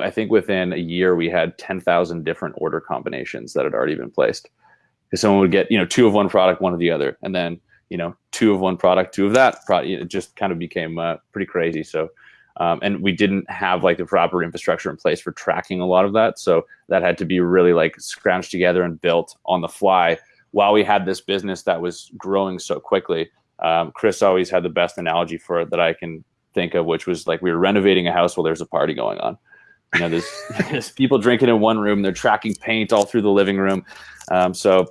I think within a year we had 10,000 different order combinations that had already been placed. Because someone would get, you know, two of one product, one of the other, and then, you know, two of one product, two of that product. It just kind of became uh, pretty crazy. So, um, and we didn't have like the proper infrastructure in place for tracking a lot of that. So that had to be really like scrounged together and built on the fly while we had this business that was growing so quickly. Um, Chris always had the best analogy for it that I can think of, which was like we were renovating a house while there's a party going on. You know, there's, there's people drinking in one room, they're tracking paint all through the living room. Um, so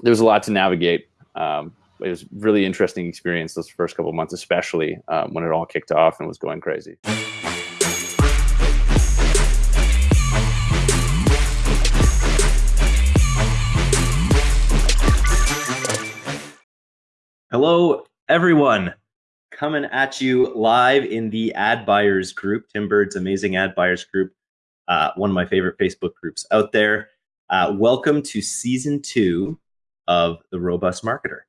there's a lot to navigate. Um, it was really interesting experience those first couple months, especially um, when it all kicked off and was going crazy. Hello, everyone coming at you live in the ad buyers group, Tim Burd's amazing ad buyers group, uh, one of my favorite Facebook groups out there. Uh, welcome to season two of The Robust Marketer.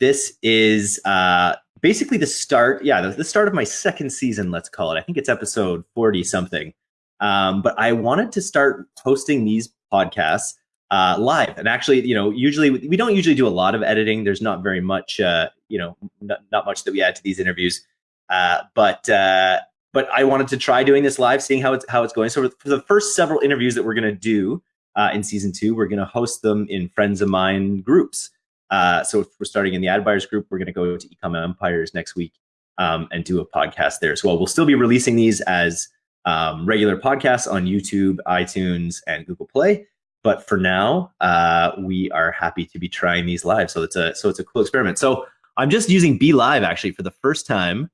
This is uh, basically the start, yeah, the, the, start of my second season, let's call it. I think it's episode 40 something. Um, but I wanted to start hosting these podcasts uh, live. And actually, you know, usually we don't usually do a lot of editing. There's not very much, uh, you know, not, much that we add to these interviews. Uh, but uh, but I wanted to try doing this live, seeing how it's how it's going. So for the first several interviews that we're going to do uh, in season two, we're going to host them in friends of mine groups. Uh, so if we're starting in the ad buyers group, we're going to go to Ecom Empires next week um, and do a podcast there as well. We'll still be releasing these as um, regular podcasts on YouTube, iTunes, and Google Play. But for now, uh, we are happy to be trying these live. So it's a so it's a cool experiment. So I'm just using BeLive actually for the first time,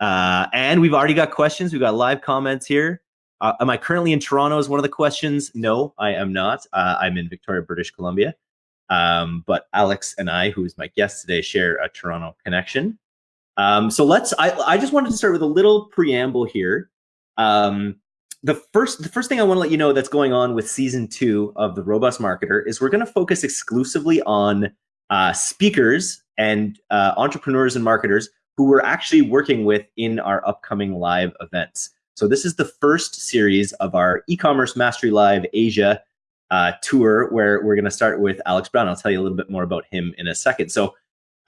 uh, and we've already got questions. We've got live comments here. Uh, am I currently in Toronto? Is one of the questions. No, I am not. Uh, I'm in Victoria, British Columbia. Um, but Alex and I, who is my guest today, share a Toronto connection. Um, so let's. I, I just wanted to start with a little preamble here. Um, the first the first thing I want to let you know that's going on with season two of the Robust Marketer is we're going to focus exclusively on uh, speakers and uh, entrepreneurs and marketers who we're actually working with in our upcoming live events. So this is the first series of our e-commerce mastery live Asia uh, tour where we're going to start with Alex Brown. I'll tell you a little bit more about him in a second. So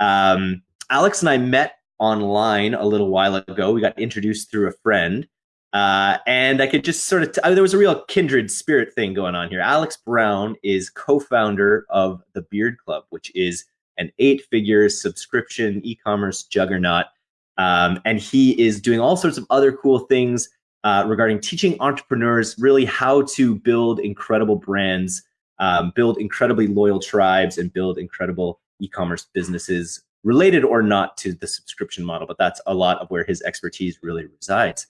um, Alex and I met online a little while ago. We got introduced through a friend. Uh, and I could just sort of, t- there was a real kindred spirit thing going on here. Alex Brown is co founder of the Beard Club, which is an eight figure subscription e commerce juggernaut. Um, and he is doing all sorts of other cool things uh, regarding teaching entrepreneurs really how to build incredible brands, um, build incredibly loyal tribes, and build incredible e commerce businesses related or not to the subscription model. But that's a lot of where his expertise really resides.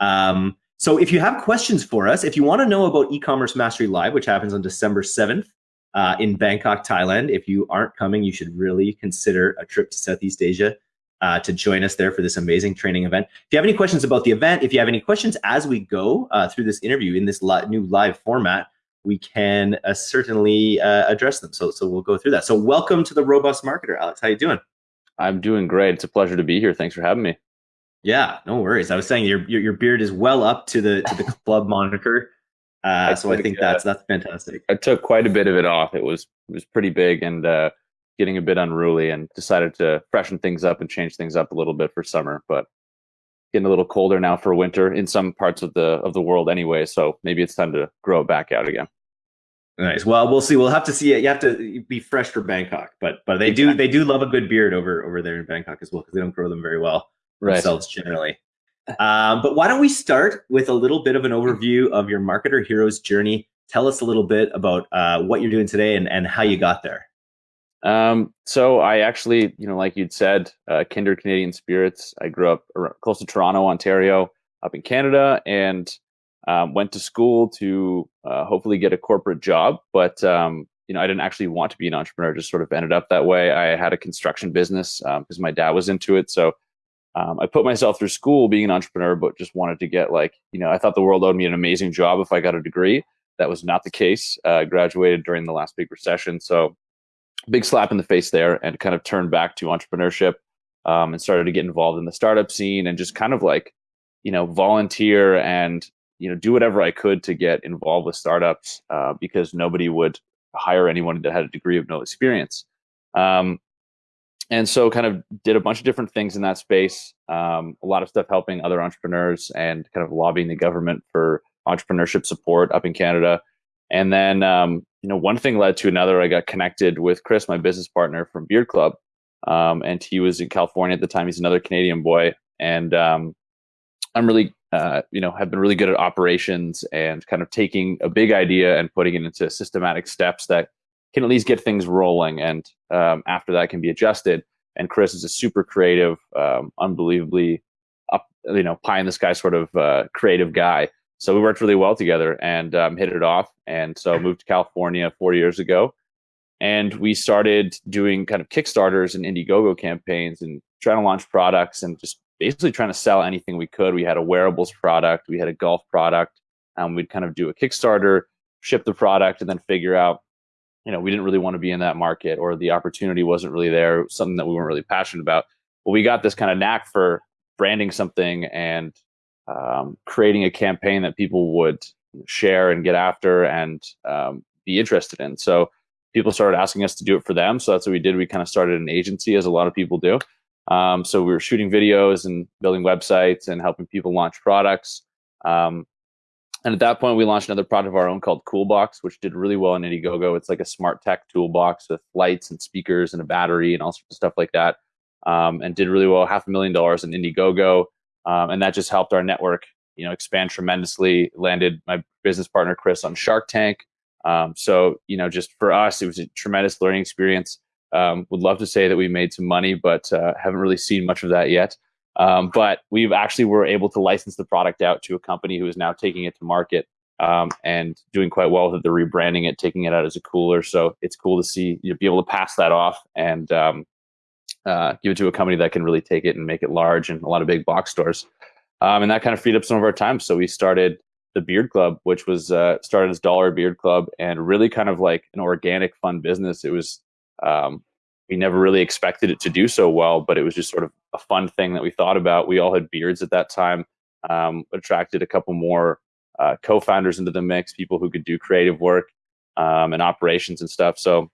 Um, so if you have questions for us, if you want to know about e-commerce mastery live, which happens on December 7th uh, in Bangkok, Thailand, if you aren't coming, you should really consider a trip to Southeast Asia uh, to join us there for this amazing training event. If you have any questions about the event, if you have any questions as we go uh, through this interview in this li new live format, we can uh, certainly uh, address them. So, so we'll go through that. So welcome to the Robust Marketer, Alex. How you doing? I'm doing great. It's a pleasure to be here. Thanks for having me. Yeah, no worries. I was saying your your, your beard is well up to the to the club moniker. Uh, so I think uh, that's that's fantastic. I took quite a bit of it off. It was it was pretty big and uh, getting a bit unruly, and decided to freshen things up and change things up a little bit for summer. But getting a little colder now for winter in some parts of the of the world anyway. So maybe it's time to grow it back out again. Nice. Well, we'll see. We'll have to see it. You have to be fresh for Bangkok, but but they exactly. do they do love a good beard over over there in Bangkok as well because they don't grow them very well right. themselves generally. Um, but why don't we start with a little bit of an overview of your marketer hero's journey? Tell us a little bit about uh, what you're doing today and, and how you got there. Um, so I actually, you know, like you'd said, uh, kindred Canadian spirits. I grew up close to Toronto, Ontario, up in Canada, and um, went to school to uh, hopefully get a corporate job. But um, you know, I didn't actually want to be an entrepreneur; just sort of ended up that way. I had a construction business because um, my dad was into it, so um, I put myself through school being an entrepreneur, but just wanted to get like, you know, I thought the world owed me an amazing job if I got a degree. That was not the case. Uh, graduated during the last big recession. So big slap in the face there and kind of turned back to entrepreneurship um, and started to get involved in the startup scene and just kind of like, you know, volunteer and you know do whatever I could to get involved with startups uh, because nobody would hire anyone that had a degree of no experience. Um, and so kind of did a bunch of different things in that space um, a lot of stuff helping other entrepreneurs and kind of lobbying the government for entrepreneurship support up in canada. And then um, you know one thing led to another. I got connected with chris my business partner from beard club um, and he was in california at the time. He's another canadian boy. And um, i'm really uh, you know have been really good at operations and kind of taking a big idea and putting it into systematic steps that can at least get things rolling. And um, after that can be adjusted. And chris is a super creative um, unbelievably up you know pie in the sky sort of uh, creative guy. So we worked really well together and um, hit it off. And so moved to california four years ago. And we started doing kind of kickstarters and indiegogo campaigns and trying to launch products and just basically trying to sell anything we could. We had a wearables product. We had a golf product. And we'd kind of do a kickstarter ship the product and then figure out you know we didn't really want to be in that market or the opportunity wasn't really there something that we weren't really passionate about. But we got this kind of knack for branding something and um, creating a campaign that people would share and get after and um, be interested in. So people started asking us to do it for them. So that's what we did. We kind of started an agency as a lot of people do. Um, so we were shooting videos and building websites and helping people launch products. Um, and at that point, we launched another product of our own called Coolbox, which did really well in Indiegogo. It's like a smart tech toolbox with lights and speakers and a battery and all sorts of stuff like that. Um, and did really well, half a million dollars in Indiegogo. Um, and that just helped our network, you know, expand tremendously. Landed my business partner Chris on Shark Tank. Um, so you know, just for us, it was a tremendous learning experience. Um, would love to say that we made some money, but uh, haven't really seen much of that yet. Um, but we've actually were able to license the product out to a company who is now taking it to market um, and doing quite well with it. They're rebranding it, taking it out as a cooler. So it's cool to see you be able to pass that off and um, uh, give it to a company that can really take it and make it large and a lot of big box stores. Um, and that kind of freed up some of our time. So we started the Beard Club, which was uh, started as Dollar Beard Club and really kind of like an organic, fun business. It was um, we never really expected it to do so well, but it was just sort of a fun thing that we thought about. We all had beards at that time, um, attracted a couple more uh, co-founders into the mix, people who could do creative work um, and operations and stuff. So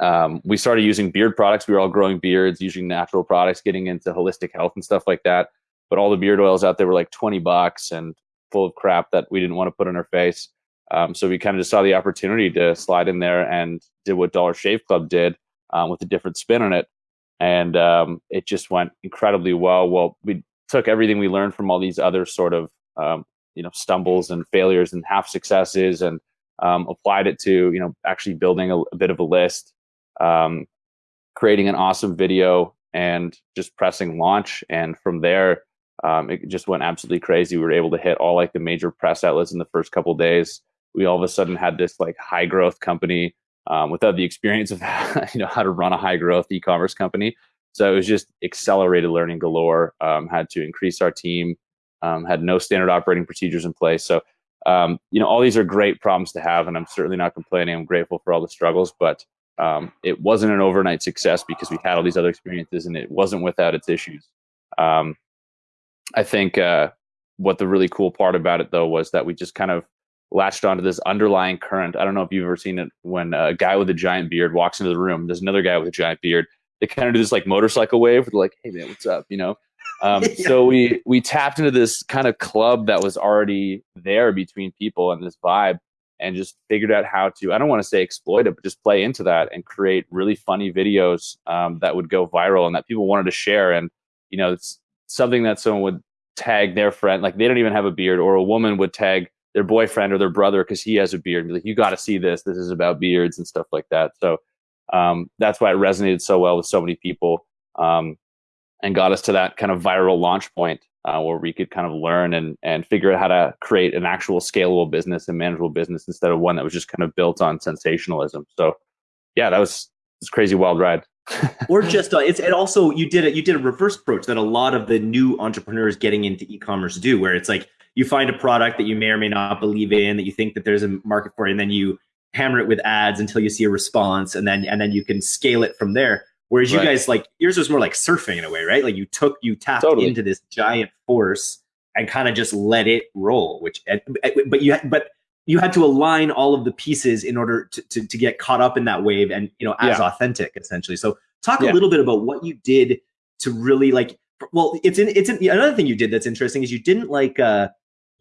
um, we started using beard products. We were all growing beards, using natural products, getting into holistic health and stuff like that. But all the beard oils out there were like 20 bucks and full of crap that we didn't want to put on our face. Um, so we kind of just saw the opportunity to slide in there and did what Dollar Shave Club did um, with a different spin on it. And um, it just went incredibly well. Well, we took everything we learned from all these other sort of um, you know stumbles and failures and half successes and um, applied it to you know actually building a, a bit of a list, um, creating an awesome video, and just pressing launch. And from there, um, it just went absolutely crazy. We were able to hit all like the major press outlets in the first couple days. We all of a sudden had this like high growth company um, without the experience of you know how to run a high growth e-commerce company. So it was just accelerated learning galore. Um, had to increase our team. Um, had no standard operating procedures in place. So um, you know all these are great problems to have, and I'm certainly not complaining. I'm grateful for all the struggles, but um, it wasn't an overnight success because we had all these other experiences, and it wasn't without its issues. Um, I think uh, what the really cool part about it though was that we just kind of latched onto this underlying current. I don't know if you've ever seen it when a guy with a giant beard walks into the room. There's another guy with a giant beard. They kind of do this like motorcycle wave. They're like, "Hey man, what's up?" You know. Um, yeah. So we we tapped into this kind of club that was already there between people and this vibe, and just figured out how to. I don't want to say exploit it, but just play into that and create really funny videos um, that would go viral and that people wanted to share. And you know, it's something that someone would tag their friend, like they don't even have a beard, or a woman would tag their boyfriend or their brother because he has a beard and be like, you got to see this. This is about beards and stuff like that. So um, that's why it resonated so well with so many people um, and got us to that kind of viral launch point uh, where we could kind of learn and, and figure out how to create an actual scalable business and manageable business instead of one that was just kind of built on sensationalism. So yeah, that was this crazy wild ride. or just uh, it's also you did it you did a reverse approach that a lot of the new entrepreneurs getting into e-commerce do where it's like you find a product that you may or may not believe in that you think that there's a market for and then you hammer it with ads until you see a response and then and then you can scale it from there whereas right. you guys like yours was more like surfing in a way right like you took you tapped totally. into this giant force and kind of just let it roll. Which, but you but you had to align all of the pieces in order to, to, to get caught up in that wave and you know as yeah. authentic essentially. So talk yeah. a little bit about what you did to really like. Well, it's in it's in, another thing you did that's interesting is you didn't like. uh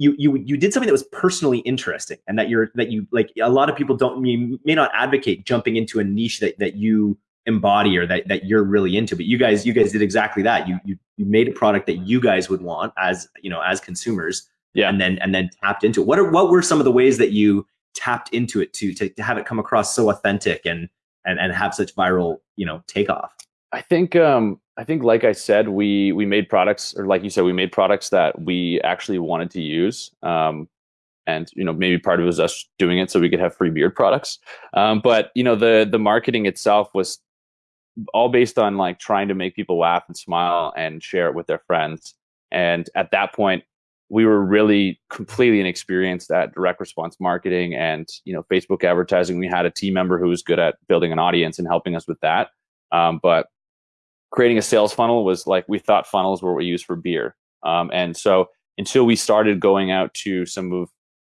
you you you did something that was personally interesting and that you're that you like a lot of people don't you may not advocate jumping into a niche that that you embody or that, that you're really into but you guys you guys did exactly that. You, you you made a product that you guys would want as you know as consumers yeah. and then and then tapped into it. What are what were some of the ways that you tapped into it to to, to have it come across so authentic and and and have such viral you know takeoff? I think um i think like i said we we made products or like you said we made products that we actually wanted to use um and you know maybe part of it was us doing it so we could have free beard products um, but you know the the marketing itself was all based on like trying to make people laugh and smile and share it with their friends. And at that point, we were really completely inexperienced at direct response marketing and you know Facebook advertising. We had a team member who was good at building an audience and helping us with that. Um, but creating a sales funnel was like we thought funnels were what we use for beer. Um, and so until we started going out to some of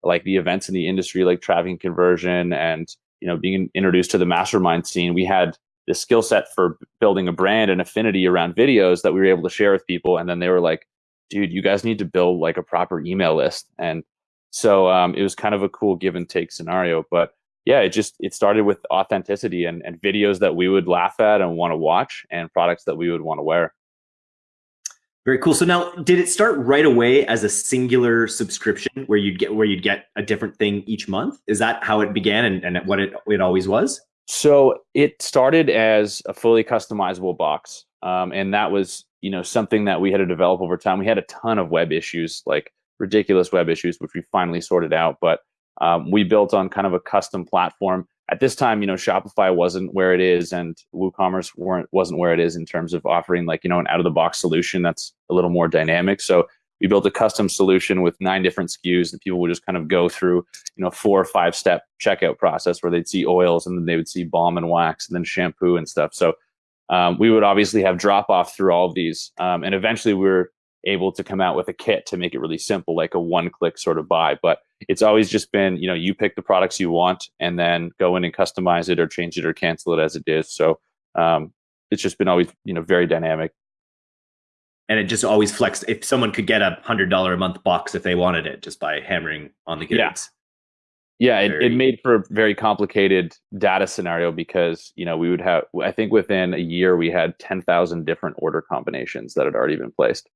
like the events in the industry, like traffic conversion and you know being introduced to the mastermind scene, we had the skill set for building a brand and affinity around videos that we were able to share with people. And then they were like, dude, you guys need to build like a proper email list. And so um, it was kind of a cool give and take scenario. But yeah, it just it started with authenticity and, and videos that we would laugh at and want to watch and products that we would want to wear. Very cool. So now, did it start right away as a singular subscription where you'd get where you'd get a different thing each month? Is that how it began and, and what it it always was? So it started as a fully customizable box, um, and that was you know something that we had to develop over time. We had a ton of web issues, like ridiculous web issues, which we finally sorted out. But um, we built on kind of a custom platform. At this time, you know, Shopify wasn't where it is, and WooCommerce weren't wasn't where it is in terms of offering like you know an out of the box solution that's a little more dynamic. So we built a custom solution with nine different SKUs that people would just kind of go through, you know, four or five step checkout process where they'd see oils and then they would see balm and wax and then shampoo and stuff. So um, we would obviously have drop off through all of these. Um, and eventually we were able to come out with a kit to make it really simple, like a one click sort of buy. But it's always just been, you know, you pick the products you want and then go in and customize it or change it or cancel it as it is. So um, it's just been always, you know, very dynamic and it just always flexed. If someone could get a hundred dollar a month box if they wanted it, just by hammering on the goods. Yeah, yeah it, it made for a very complicated data scenario because you know we would have. I think within a year we had ten thousand different order combinations that had already been placed.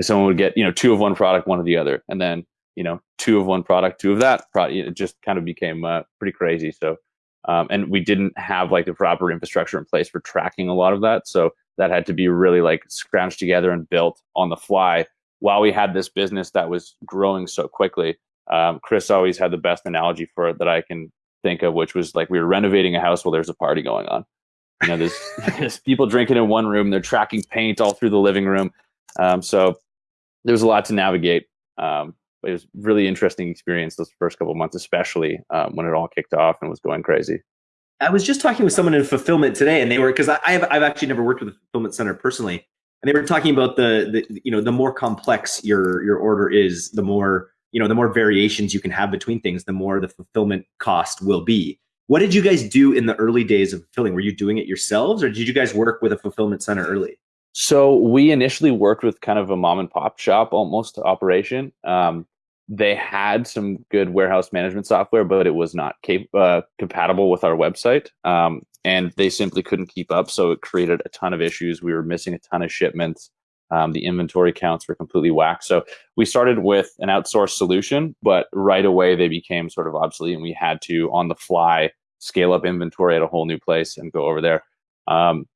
Someone would get you know two of one product, one of the other, and then you know two of one product, two of that product. It just kind of became uh, pretty crazy. So. Um, and we didn't have like the proper infrastructure in place for tracking a lot of that. So that had to be really like scrounged together and built on the fly while we had this business that was growing so quickly. Um, Chris always had the best analogy for it that I can think of, which was like we were renovating a house while there's a party going on. You know, there's, there's people drinking in one room, they're tracking paint all through the living room. Um, so there was a lot to navigate. Um, it was really interesting experience those first couple months, especially um, when it all kicked off and was going crazy. I was just talking with someone in fulfillment today, and they were because I, have I've actually never worked with a fulfillment center personally, and they were talking about the the you know the more complex your your order is, the more you know the more variations you can have between things, the more the fulfillment cost will be. What did you guys do in the early days of fulfilling? Were you doing it yourselves, or did you guys work with a fulfillment center early? So we initially worked with kind of a mom and pop shop almost operation. Um, they had some good warehouse management software, but it was not cap- uh, compatible with our website. Um, and they simply couldn't keep up. So it created a ton of issues. We were missing a ton of shipments. Um, the inventory counts were completely whacked. So we started with an outsourced solution, but right away they became sort of obsolete and we had to, on the fly, scale up inventory at a whole new place and go over there. Um,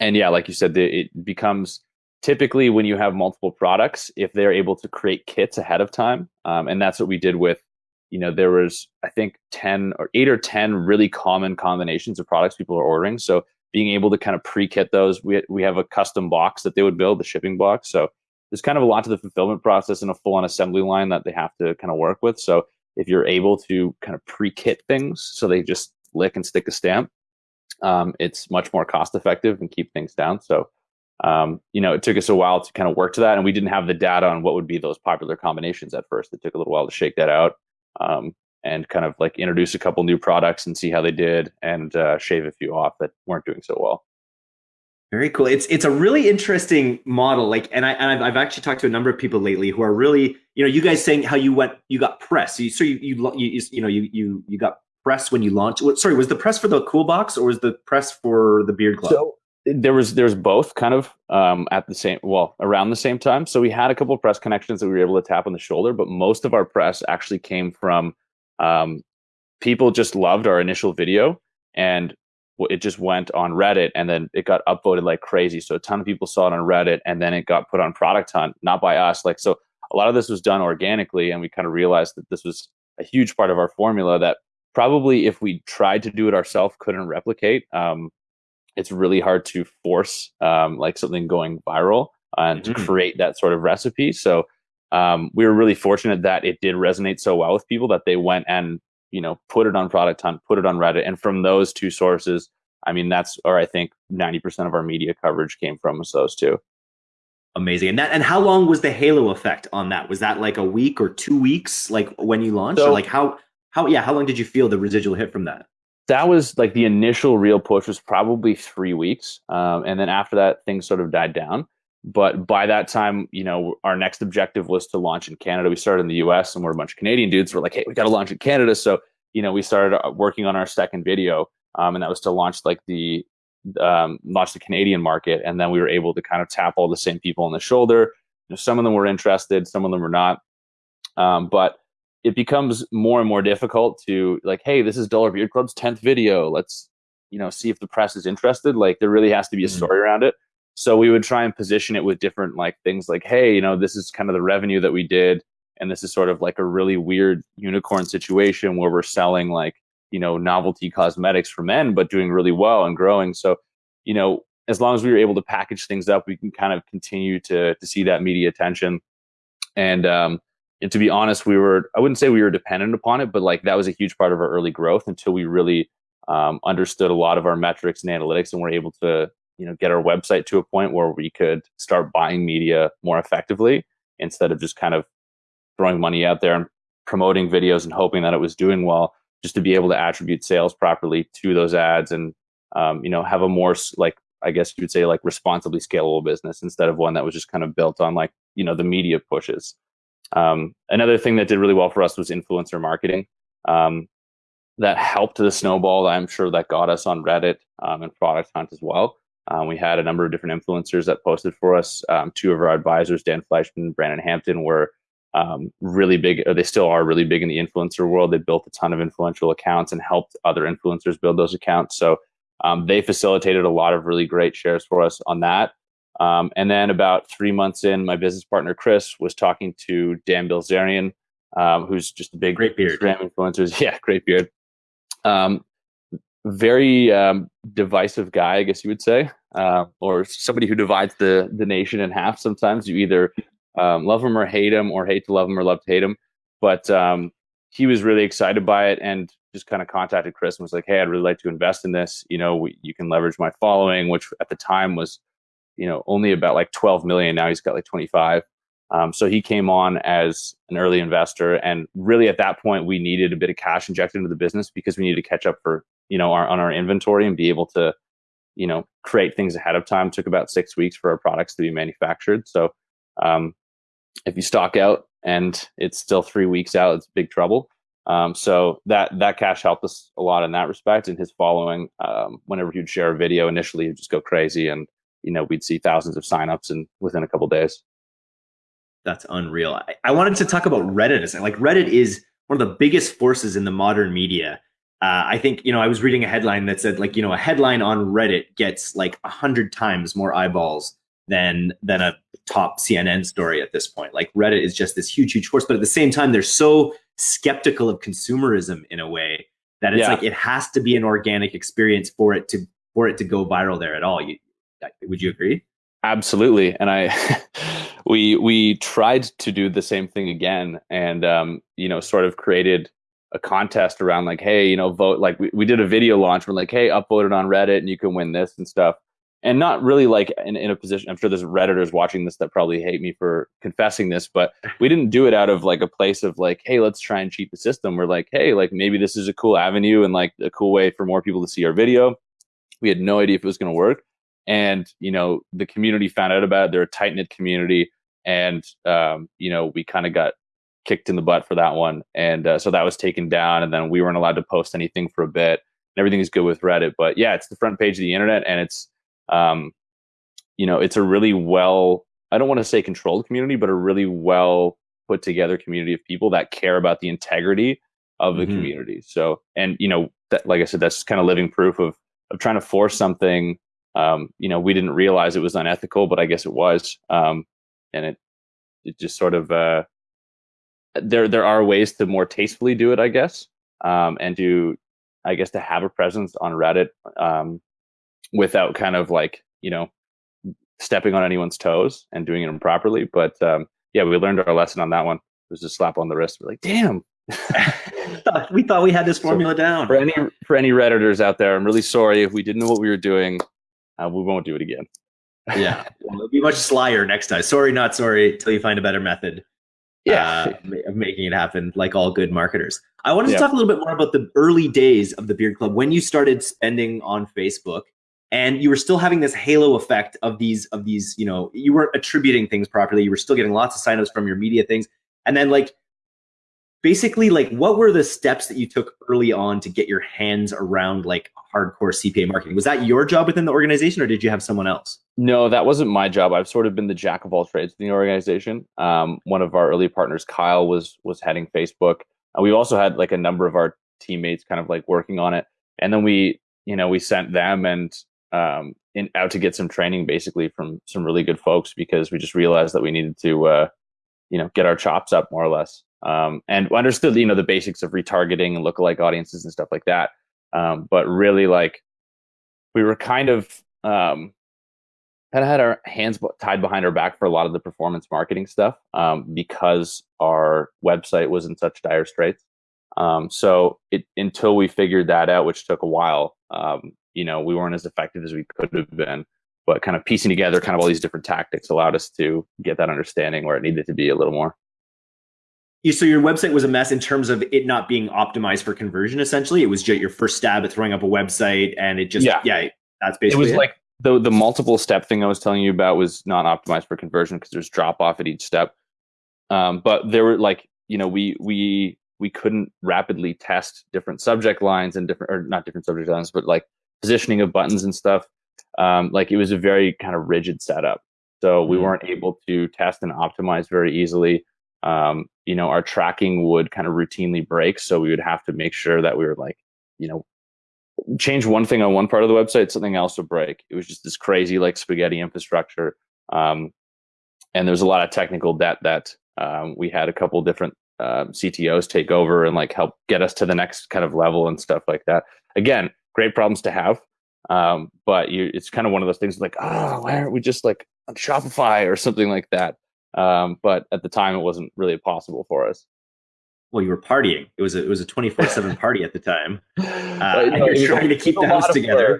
and yeah, like you said, the, it becomes typically when you have multiple products if they're able to create kits ahead of time um, and that's what we did with you know there was i think 10 or 8 or 10 really common combinations of products people are ordering. So being able to kind of pre-kit those we, we have a custom box that they would build the shipping box. So there's kind of a lot to the fulfillment process and a full-on assembly line that they have to kind of work with. So if you're able to kind of pre-kit things so they just lick and stick a stamp um, it's much more cost effective and keep things down so um, you know, it took us a while to kind of work to that, and we didn't have the data on what would be those popular combinations at first. It took a little while to shake that out um, and kind of like introduce a couple new products and see how they did, and uh, shave a few off that weren't doing so well. Very cool. It's it's a really interesting model. Like, and I and I've, I've actually talked to a number of people lately who are really, you know, you guys saying how you went, you got press. So you so you you you, you know you you you got press when you launched. Sorry, was the press for the Cool Box or was the press for the Beard Club? So there was there was both kind of um, at the same well around the same time. So we had a couple of press connections that we were able to tap on the shoulder, but most of our press actually came from um, people just loved our initial video and it just went on Reddit and then it got upvoted like crazy. So a ton of people saw it on Reddit and then it got put on Product Hunt, not by us. Like so, a lot of this was done organically, and we kind of realized that this was a huge part of our formula that probably if we tried to do it ourselves couldn't replicate. Um, it's really hard to force um, like something going viral and mm-hmm. to create that sort of recipe. So um, we were really fortunate that it did resonate so well with people that they went and you know put it on Product Hunt, put it on Reddit, and from those two sources, I mean that's or I think ninety percent of our media coverage came from those two. Amazing. And that and how long was the halo effect on that? Was that like a week or two weeks, like when you launched? So, or like how how yeah, how long did you feel the residual hit from that? that was like the initial real push was probably three weeks. Um, and then after that, things sort of died down. But by that time, you know, our next objective was to launch in Canada. We started in the US and we're a bunch of Canadian dudes. We're like, hey, we got to launch in Canada. So, you know, we started uh, working on our second video. Um, and that was to launch like the um, launch the Canadian market. And then we were able to kind of tap all the same people on the shoulder. You know, some of them were interested, some of them were not. Um, but it becomes more and more difficult to like, hey, this is Dollar Beard Club's 10th video. Let's, you know, see if the press is interested. Like there really has to be a mm-hmm. story around it. So we would try and position it with different like things like, hey, you know, this is kind of the revenue that we did. And this is sort of like a really weird unicorn situation where we're selling like, you know, novelty cosmetics for men, but doing really well and growing. So, you know, as long as we were able to package things up, we can kind of continue to to see that media attention. And um, and to be honest, we were, I wouldn't say we were dependent upon it, but like that was a huge part of our early growth until we really um, understood a lot of our metrics and analytics and were able to, you know, get our website to a point where we could start buying media more effectively instead of just kind of throwing money out there and promoting videos and hoping that it was doing well, just to be able to attribute sales properly to those ads and, um, you know, have a more like, I guess you would say like responsibly scalable business instead of one that was just kind of built on like, you know, the media pushes. Um, another thing that did really well for us was influencer marketing. Um, that helped the snowball. I'm sure that got us on Reddit um, and Product Hunt as well. Um, we had a number of different influencers that posted for us. Um, two of our advisors, Dan Fleischman and Brandon Hampton, were um, really big. they still are really big in the influencer world. They built a ton of influential accounts and helped other influencers build those accounts. So they facilitated a lot of really great shares for us on that. Um, and then about three months in, my business partner Chris was talking to Dan Bilzerian, um, who's just a big great beard Instagram influencers. Yeah, great beard. Um, very um, divisive guy, I guess you would say, uh, or somebody who divides the the nation in half. Sometimes you either um, love him or hate him, or hate to love him or love to hate him. But um, he was really excited by it and just kind of contacted Chris and was like, "Hey, I'd really like to invest in this. You know, we, you can leverage my following, which at the time was." You know only about like 12 million. Now he's got like 25 um, so he came on as an early investor and really at that point we needed a bit of cash injected into the business because we needed to catch up for you know our, on our inventory and be able to you know create things ahead of time. It took about six weeks for our products to be manufactured. So um, if you stock out and it's still three weeks out it's big trouble. Um, so that that cash helped us a lot in that respect and his following um, whenever he'd share a video initially he'd just go crazy and you know we'd see thousands of signups and within a couple days. That's unreal. I, I, wanted to talk about Reddit. Like Reddit is one of the biggest forces in the modern media. Uh, I think you know I was reading a headline that said like you know a headline on Reddit gets like a hundred times more eyeballs than than a top CNN story at this point. Like Reddit is just this huge huge force, but at the same time they're so skeptical of consumerism in a way that it's yeah. like it has to be an organic experience for it to for it to go viral there at all. You, would you agree? Absolutely. And I, we we tried to do the same thing again, and um, you know, sort of created a contest around like, hey, you know, vote. Like we, we did a video launch. We're like, hey, upvote it on Reddit, and you can win this and stuff. and not really like in, in a position i'm sure there's redditors watching this that probably hate me for confessing this but we didn't do it out of like a place of like hey let's try and cheat the system we're like hey like maybe this is a cool avenue and like a cool way for more people to see our video we had no idea if it was going to work and you know the community found out about it they're a tight-knit community and um, you know we kind of got kicked in the butt for that one and uh, so that was taken down and then we weren't allowed to post anything for a bit and everything is good with reddit but yeah it's the front page of the internet and it's um, you know, it's a really well, I don't want to say controlled community, but a really well put together community of people that care about the integrity of the mm-hmm. community. So, and you know, that, like I said, that's kind of living proof of of trying to force something. Um, you know, we didn't realize it was unethical, but I guess it was, um, and it it just sort of uh, there there are ways to more tastefully do it, I guess, um, and to I guess to have a presence on Reddit um, without kind of like you know stepping on anyone's toes and doing it improperly. But um, yeah, we learned our lesson on that one. It was a slap on the wrist. We're like, damn. we thought we had this formula so down. For any for any redditors out there, I'm really sorry if we didn't know what we were doing. Uh, we won't do it again. yeah, well, it'll be much slyer next time. Sorry, not sorry. Until you find a better method. Yeah, uh, of making it happen, like all good marketers. I wanted to yeah. talk a little bit more about the early days of the Beard Club when you started spending on Facebook and you were still having this halo effect of these of these you know you weren't attributing things properly you were still getting lots of signups from your media things and then like basically like what were the steps that you took early on to get your hands around like hardcore cpa marketing? Was that your job within the organization or did you have someone else? No that wasn't my job. I've sort of been the jack of all trades in the organization. Um, one of our early partners kyle was was heading facebook. And we also had like a number of our teammates kind of like working on it. And then we you know we sent them and um, in, out to get some training basically from some really good folks because we just realized that we needed to, uh, you know, get our chops up more or less. Um, and understood, you know, the basics of retargeting and lookalike audiences and stuff like that. Um, but really like we were kind of, um, kind of had our hands tied behind our back for a lot of the performance marketing stuff um, because our website was in such dire straits. Um, so it, until we figured that out, which took a while, um, you know we weren't as effective as we could have been but kind of piecing together kind of all these different tactics allowed us to get that understanding where it needed to be a little more so your website was a mess in terms of it not being optimized for conversion essentially it was just your first stab at throwing up a website and it just yeah, yeah that's basically it was it. like the the multiple step thing i was telling you about was not optimized for conversion because there's drop off at each step um, but there were like you know we we we couldn't rapidly test different subject lines and different or not different subject lines but like positioning of buttons and stuff. Um, like it was a very kind of rigid setup. So we mm-hmm. weren't able to test and optimize very easily. Um, you know, our tracking would kind of routinely break. So we would have to make sure that we were like, you know, change one thing on one part of the website, something else would break. It was just this crazy like spaghetti infrastructure. Um, and there's a lot of technical debt that um, we had a couple different um, CTOs take over and like help get us to the next kind of level and stuff like that. Again, great problems to have. Um, but you, it's kind of one of those things like, oh, why aren't we just like on Shopify or something like that? Um, but at the time, it wasn't really possible for us. Well, you were partying. It was a, it was a twenty four seven party at the time. Uh, no, you're trying to keep the house together.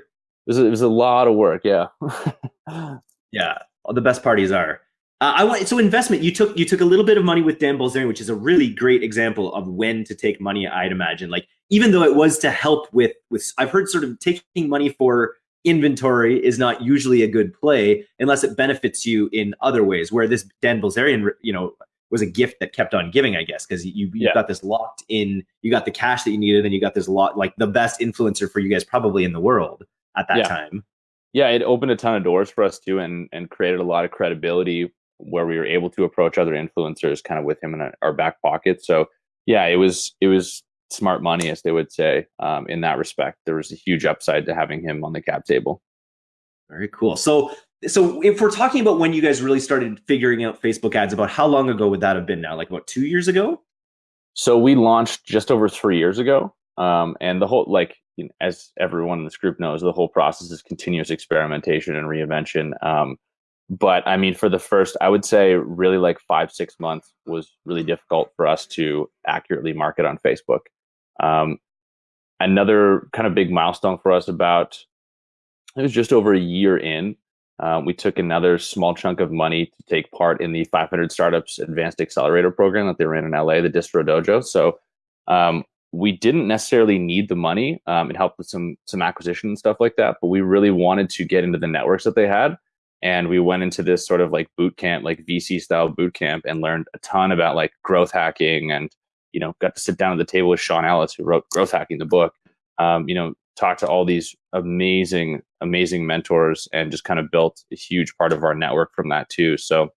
It was, a, it was a lot of work. Yeah. yeah. The best parties are. Uh, I want so investment. You took you took a little bit of money with Dan Bilzerian, which is a really great example of when to take money. I'd imagine, like even though it was to help with with, I've heard sort of taking money for inventory is not usually a good play unless it benefits you in other ways. Where this Dan Bilzerian, you know, was a gift that kept on giving, I guess, because you you yeah. got this locked in. You got the cash that you needed, and you got this lot like the best influencer for you guys probably in the world at that yeah. time. Yeah, it opened a ton of doors for us too, and and created a lot of credibility where we were able to approach other influencers kind of with him in our back pocket. So yeah, it was it was smart money, as they would say. Um, in that respect, there was a huge upside to having him on the cap table. Very cool. So so if we're talking about when you guys really started figuring out Facebook ads, about how long ago would that have been now? Like about two years ago? So we launched just over three years ago. Um, and the whole like you know, as everyone in this group knows, the whole process is continuous experimentation and reinvention. Um, but I mean, for the first, I would say really like five, six months was really difficult for us to accurately market on Facebook. Um, another kind of big milestone for us about it was just over a year in. Um, we took another small chunk of money to take part in the 500 Startups Advanced Accelerator program that they ran in LA, the Distro Dojo. So um, we didn't necessarily need the money. Um, it helped with some some acquisition and stuff like that, but we really wanted to get into the networks that they had. And we went into this sort of like boot camp, like VC style boot camp, and learned a ton about like growth hacking and you know got to sit down at the table with Sean Ellis, who wrote Growth Hacking, the book. Um, you know, talk to all these amazing, amazing mentors, and just kind of built a huge part of our network from that too. So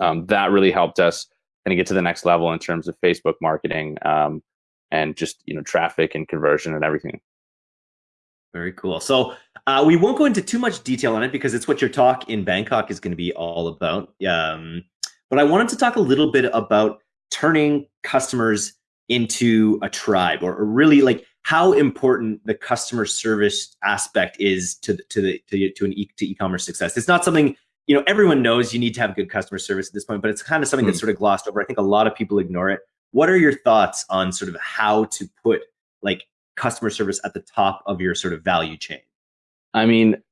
um, that really helped us kind of get to the next level in terms of Facebook marketing. Um, and just you know traffic and conversion and everything. Very cool. So uh, we won't go into too much detail on it because it's what your talk in Bangkok is going to be all about. Um, but I wanted to talk a little bit about turning customers into a tribe, or, or really like how important the customer service aspect is to to the to, to an e to e-commerce success. It's not something you know everyone knows you need to have good customer service at this point, but it's kind of something that's hmm. sort of glossed over. I think a lot of people ignore it. What are your thoughts on sort of how to put like customer service at the top of your sort of value chain? I mean,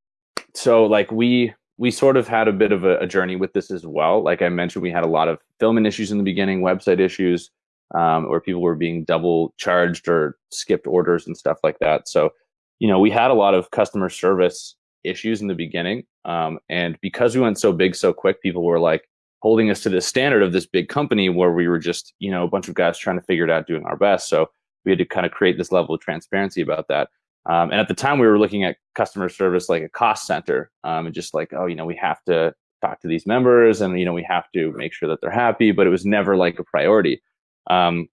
so like we we sort of had a bit of a, a journey with this as well. Like I mentioned, we had a lot of filming issues in the beginning, website issues, um, where people were being double charged or skipped orders and stuff like that. So, you know, we had a lot of customer service issues in the beginning. Um, and because we went so big so quick, people were like, holding us to the standard of this big company where we were just, you know, a bunch of guys trying to figure it out, doing our best. So we had to kind of create this level of transparency about that. Um, and at the time, we were looking at customer service like a cost center, um, and just like, oh, you know, we have to talk to these members, and you know, we have to make sure that they're happy. But it was never like a priority. Um,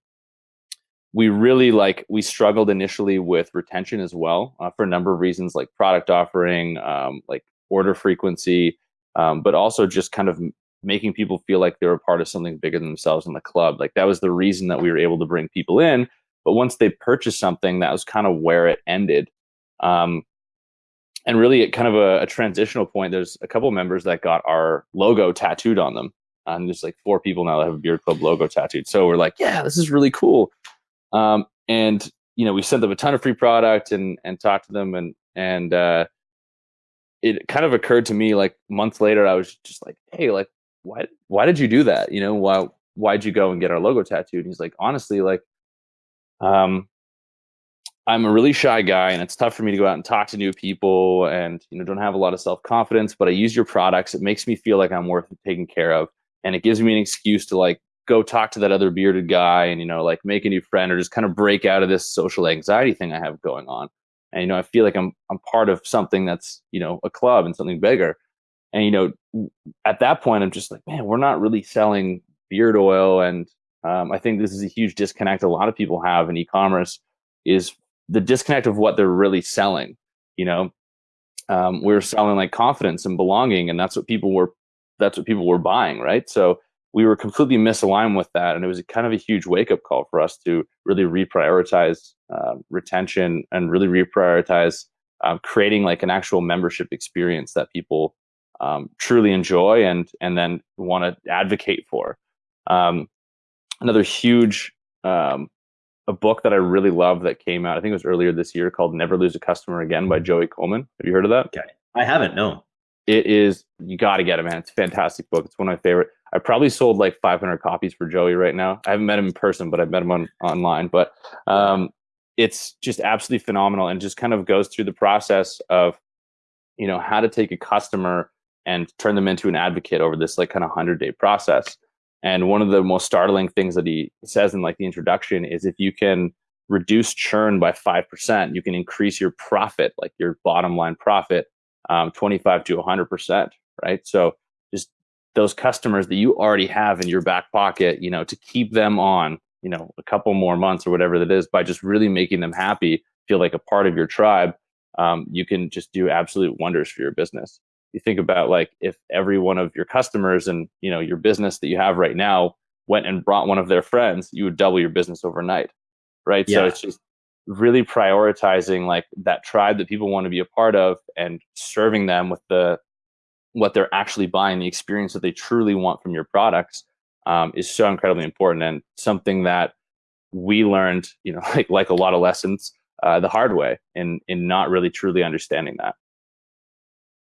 we really like we struggled initially with retention as well uh, for a number of reasons, like product offering, um, like order frequency, um, but also just kind of making people feel like they're a part of something bigger than themselves in the club. Like that was the reason that we were able to bring people in. But once they purchased something, that was kind of where it ended. Um, and really, at kind of a, a, transitional point, there's a couple members that got our logo tattooed on them. And there's like four people now that have a Beard Club logo tattooed. So we're like, yeah, this is really cool. Um, and you know, we sent them a ton of free product and and talked to them and and uh, it kind of occurred to me like months later, I was just like, hey, like why why did you do that? You know, why why'd you go and get our logo tattooed? And he's like, honestly, like, um, I'm a really shy guy and it's tough for me to go out and talk to new people and you know don't have a lot of self-confidence, but I use your products. It makes me feel like I'm worth taking care of. And it gives me an excuse to like go talk to that other bearded guy and you know like make a new friend or just kind of break out of this social anxiety thing I have going on. And you know, I feel like I'm I'm part of something that's, you know, a club and something bigger. And you know, at that point, I'm just like, man, we're not really selling beard oil, and um, I think this is a huge disconnect a lot of people have in e-commerce is the disconnect of what they're really selling. You know, um, we're selling like confidence and belonging, and that's what people were that's what people were buying, right? So we were completely misaligned with that, and it was kind of a huge wake up call for us to really reprioritize uh, retention and really reprioritize uh, creating like an actual membership experience that people um, truly enjoy and and then want to advocate for. Um, another huge um, a book that I really love that came out I think it was earlier this year called Never Lose a Customer Again by Joey Coleman. Have you heard of that? Okay, I haven't. No, it is. You got to get it, man. It's a fantastic book. It's one of my favorite. I probably sold like 500 copies for Joey right now. I haven't met him in person, but I've met him on online. But um, it's just absolutely phenomenal and just kind of goes through the process of you know how to take a customer and turn them into an advocate over this like kind of 100 day process and one of the most startling things that he says in like the introduction is if you can reduce churn by 5% you can increase your profit like your bottom line profit um, 25 to 100% right? So just those customers that you already have in your back pocket you know to keep them on you know a couple more months or whatever that is by just really making them happy feel like a part of your tribe um, you can just do absolute wonders for your business you think about like if every one of your customers and you know your business that you have right now went and brought one of their friends you would double your business overnight right yeah. so it's just really prioritizing like that tribe that people want to be a part of and serving them with the what they're actually buying the experience that they truly want from your products um, is so incredibly important and something that we learned you know like like a lot of lessons uh, the hard way in in not really truly understanding that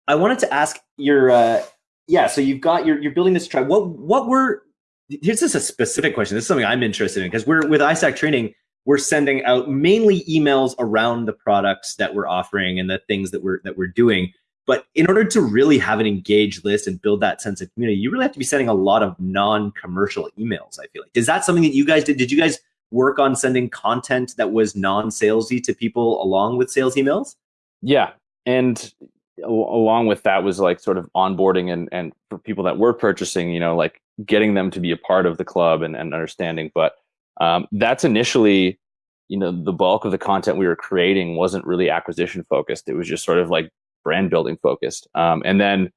I wanted to ask your, uh, yeah. So you've got you're you're building this tribe. What what were here's just a specific question. This is something I'm interested in because we're with ISAC training. We're sending out mainly emails around the products that we're offering and the things that we're that we're doing. But in order to really have an engaged list and build that sense of community, you really have to be sending a lot of non-commercial emails. I feel like is that something that you guys did? Did you guys work on sending content that was non-salesy to people along with sales emails? Yeah, and along with that was like sort of onboarding and and for people that were purchasing, you know, like getting them to be a part of the club and, and understanding. But um, that's initially, you know, the bulk of the content we were creating wasn't really acquisition focused. It was just sort of like brand building focused. Um, and then,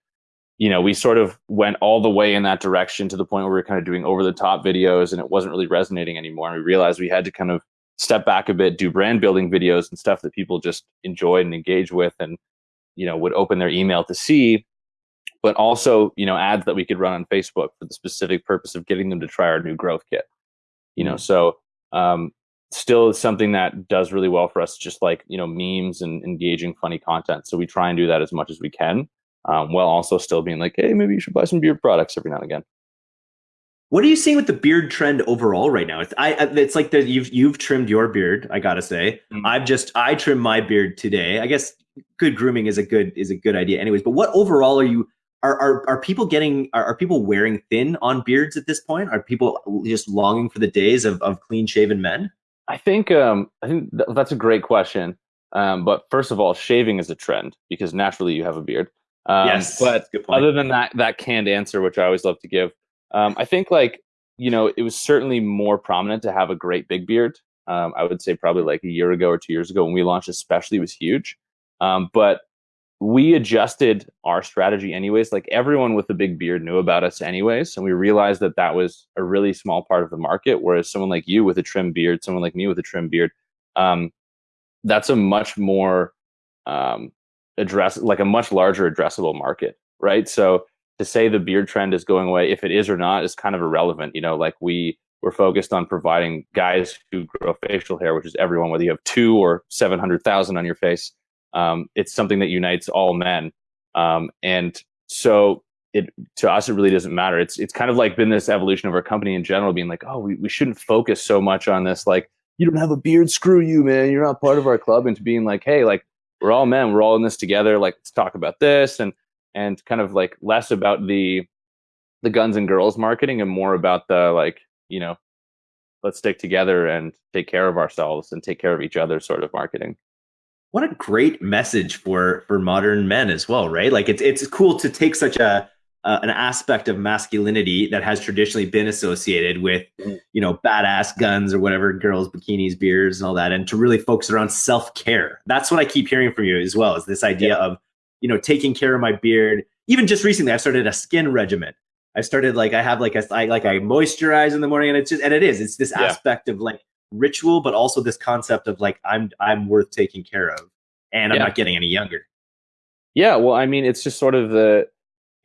you know, we sort of went all the way in that direction to the point where we were kind of doing over the top videos and it wasn't really resonating anymore. And we realized we had to kind of step back a bit, do brand building videos and stuff that people just enjoyed and engage with and, you know, would open their email to see but also you know ads that we could run on Facebook for the specific purpose of getting them to try our new growth kit. You know, mm. so um, still something that does really well for us, just like you know memes and engaging, funny content. So we try and do that as much as we can, um, while also still being like, hey, maybe you should buy some beard products every now and again. What are you seeing with the beard trend overall right now? It's I it's like that you've you've trimmed your beard. I gotta say, mm-hmm. I've just I trimmed my beard today. I guess good grooming is a good is a good idea, anyways. But what overall are you are, are, are people getting are, are people wearing thin on beards at this point? Are people just longing for the days of, of clean shaven men? I think um, I think th- that's a great question. Um, but first of all, shaving is a trend because naturally you have a beard. Um, yes, but other than that, that canned answer, which I always love to give, um, I think like you know it was certainly more prominent to have a great big beard. Um, I would say probably like a year ago or two years ago when we launched, especially was huge. Um, but we adjusted our strategy anyways. Like everyone with a big beard knew about us anyways. And we realized that that was a really small part of the market. Whereas someone like you with a trim beard, someone like me with a trim beard, um, that's a much more um, address, like a much larger addressable market, right? So to say the beard trend is going away, if it is or not, is kind of irrelevant. You know, like we we're focused on providing guys who grow facial hair, which is everyone, whether you have two or seven hundred thousand on your face um, it's something that unites all men. Um, and so it to us it really doesn't matter. It's it's kind of like been this evolution of our company in general, being like, oh, we, we shouldn't focus so much on this, like, you don't have a beard, screw you, man. You're not part of our club. And to being like, hey, like we're all men, we're all in this together, like let's talk about this and and kind of like less about the the guns and girls marketing and more about the like, you know, let's stick together and take care of ourselves and take care of each other sort of marketing what a great message for for modern men as well, right? Like it's it's cool to take such a uh, an aspect of masculinity that has traditionally been associated with you know badass guns or whatever girls bikinis beers and all that and to really focus around self-care that's what i keep hearing from you as well is this idea yeah. of you know taking care of my beard even just recently i started a skin regimen i started like i have like a I, like i moisturize in the morning and it's just and it is it's this yeah. aspect of like ritual, but also this concept of like I'm I'm worth taking care of, and I'm yeah. not getting any younger. Yeah, well, I mean, it's just sort of the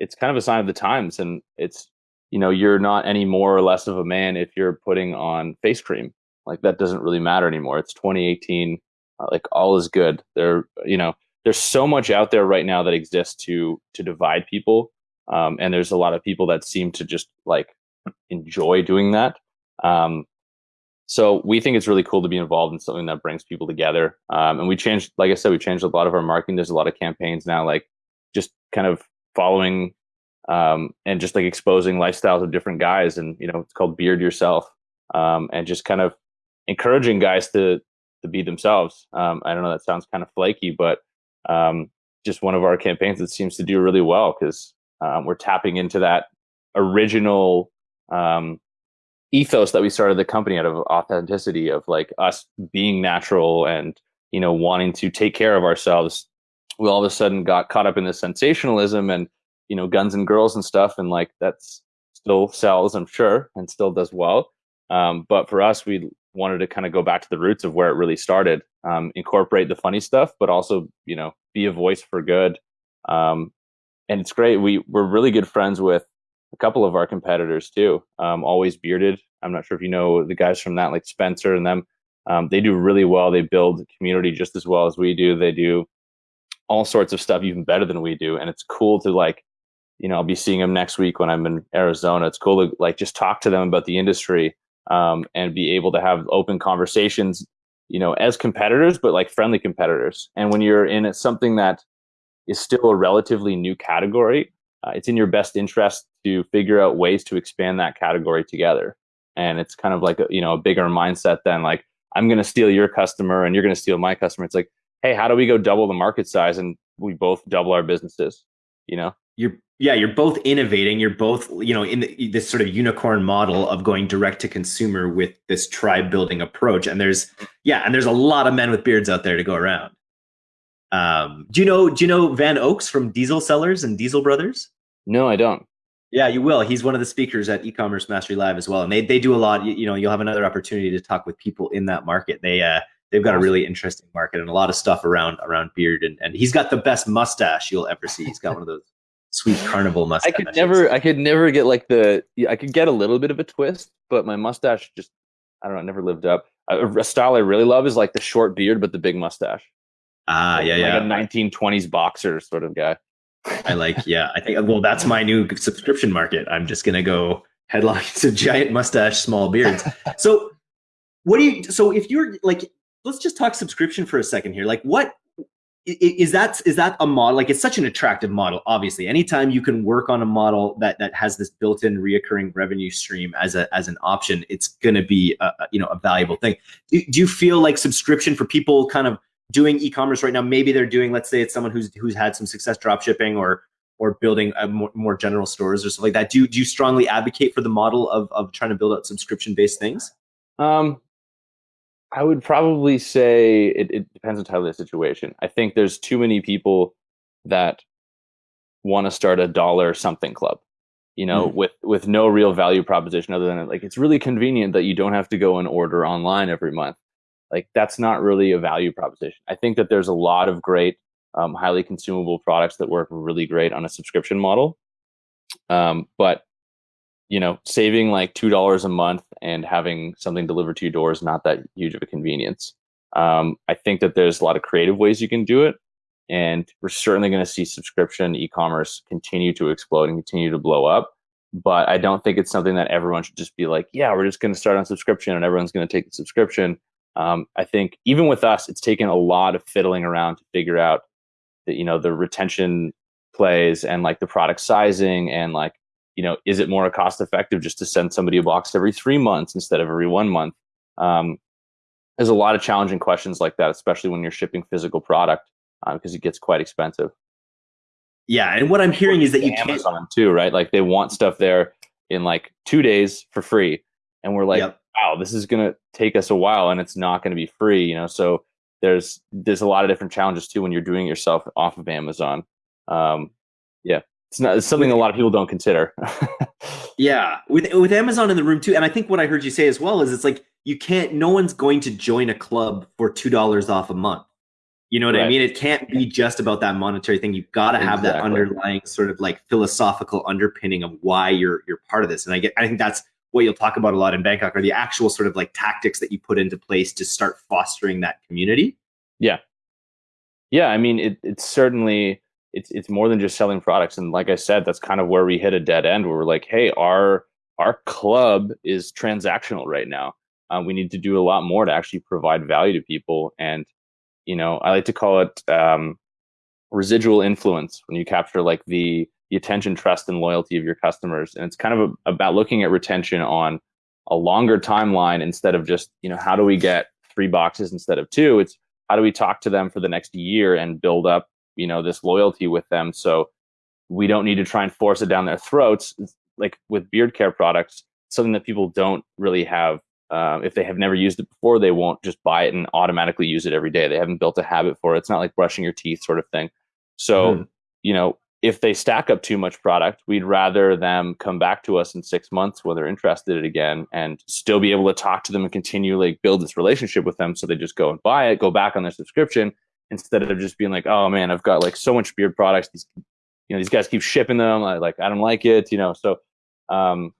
it's kind of a sign of the times, and it's you know you're not any more or less of a man if you're putting on face cream. Like that doesn't really matter anymore. It's 2018. Uh, like all is good. There, you know, there's so much out there right now that exists to to divide people, um, and there's a lot of people that seem to just like enjoy doing that. Um, so we think it's really cool to be involved in something that brings people together. Um, and we changed, like I said, we changed a lot of our marketing. There's a lot of campaigns now, like just kind of following um, and just like exposing lifestyles of different guys. And you know, it's called Beard Yourself, um, and just kind of encouraging guys to to be themselves. Um, I don't know, that sounds kind of flaky, but um, just one of our campaigns that seems to do really well because um, we're tapping into that original um, ethos that we started the company out of authenticity of like us being natural and you know wanting to take care of ourselves we all of a sudden got caught up in this sensationalism and you know guns and girls and stuff and like that's still sells i'm sure and still does well. Um, but for us we wanted to kind of go back to the roots of where it really started um, incorporate the funny stuff but also you know be a voice for good. Um, and it's great. We we're really good friends with a couple of our competitors too. Um, always bearded. I'm not sure if you know the guys from that, like Spencer and them. Um, they do really well. They build community just as well as we do. They do all sorts of stuff even better than we do, and it's cool to like, you know, I'll be seeing them next week when I'm in Arizona. It's cool to like just talk to them about the industry um, and be able to have open conversations, you know, as competitors, but like friendly competitors. And when you're in something that is still a relatively new category, uh, it's in your best interest to figure out ways to expand that category together. And it's kind of like a, you know a bigger mindset than like I'm going to steal your customer and you're going to steal my customer. It's like, hey, how do we go double the market size and we both double our businesses? You know, you're yeah, you're both innovating. You're both you know in the, this sort of unicorn model of going direct to consumer with this tribe building approach. And there's yeah, and there's a lot of men with beards out there to go around. Um, do you know do you know Van Oaks from Diesel Sellers and Diesel Brothers? No, I don't. Yeah, you will. He's one of the speakers at e-commerce mastery live as well, and they they do a lot. You, you know, you'll have another opportunity to talk with people in that market. They uh, they've got a really interesting market and a lot of stuff around around beard, and and he's got the best mustache you'll ever see. He's got one of those sweet carnival mustaches. I could never, I could never get like the. I could get a little bit of a twist, but my mustache just, I don't know, never lived up. A, a style I really love is like the short beard but the big mustache. Ah, yeah, like yeah. a 1920s boxer sort of guy. I like, yeah. I think well, that's my new subscription market. I'm just gonna go headlines to giant mustache, small beards. So, what do you? So, if you're like, let's just talk subscription for a second here. Like, what is that? Is that a model? Like, it's such an attractive model. Obviously, anytime you can work on a model that that has this built-in reoccurring revenue stream as a as an option, it's gonna be a, you know a valuable thing. Do, do you feel like subscription for people kind of doing e-commerce right now maybe they're doing let's say it's someone who's who's had some success drop shipping or or building a more, more general stores or stuff like that. Do you, do you strongly advocate for the model of, of trying to build out subscription based things? Um i would probably say it, it depends entirely on the situation. I think there's too many people that want to start a dollar something club you know mm. with with no real value proposition other than like it's really convenient that you don't have to go and order online every month like that's not really a value proposition. I think that there's a lot of great, um, highly consumable products that work really great on a subscription model. Um, but you know, saving like two dollars a month and having something delivered to your door is not that huge of a convenience. Um, I think that there's a lot of creative ways you can do it, and we're certainly going to see subscription e-commerce continue to explode and continue to blow up. But I don't think it's something that everyone should just be like, yeah, we're just going to start on subscription and everyone's going to take the subscription um, I think even with us, it's taken a lot of fiddling around to figure out that you know the retention plays and like the product sizing and like you know is it more cost effective just to send somebody a box every three months instead of every one month? Um, there's a lot of challenging questions like that, especially when you're shipping physical product because um, it gets quite expensive. Yeah, and what I'm hearing is that you Amazon can't... too, right? Like they want stuff there in like two days for free, and we're like, yep wow, this is going to take us a while and it's not going to be free, you know? So there's, there's a lot of different challenges too when you're doing yourself off of Amazon. Um, yeah, it's not, it's something a lot of people don't consider. yeah. With, with Amazon in the room too. And I think what I heard you say as well is it's like, you can't, no one's going to join a club for $2 off a month. You know what right. I mean? It can't be just about that monetary thing. You've got to have exactly. that underlying sort of like philosophical underpinning of why you're you're part of this. And I get I think that's what you'll talk about a lot in Bangkok are the actual sort of like tactics that you put into place to start fostering that community. Yeah. Yeah. I mean, it, it's certainly, it's, it's more than just selling products. And like I said, that's kind of where we hit a dead end where we're like, Hey, our, our club is transactional right now. Uh, we need to do a lot more to actually provide value to people. And, you know, I like to call it, um, residual influence when you capture like the the attention, trust, and loyalty of your customers. And it's kind of a, about looking at retention on a longer timeline instead of just, you know, how do we get three boxes instead of two? It's how do we talk to them for the next year and build up, you know, this loyalty with them so we don't need to try and force it down their throats. Like with beard care products, something that people don't really have. Uh, if they have never used it before, they won't just buy it and automatically use it every day. They haven't built a habit for it. It's not like brushing your teeth sort of thing. So, mm. you know, if they stack up too much product, we'd rather them come back to us in six months when they're interested again and still be able to talk to them and continue like build this relationship with them. So they just go and buy it, go back on their subscription instead of just being like, oh man, I've got like so much beard products. These, you know, these guys keep shipping them. I, like, I don't like it, you know? So, um,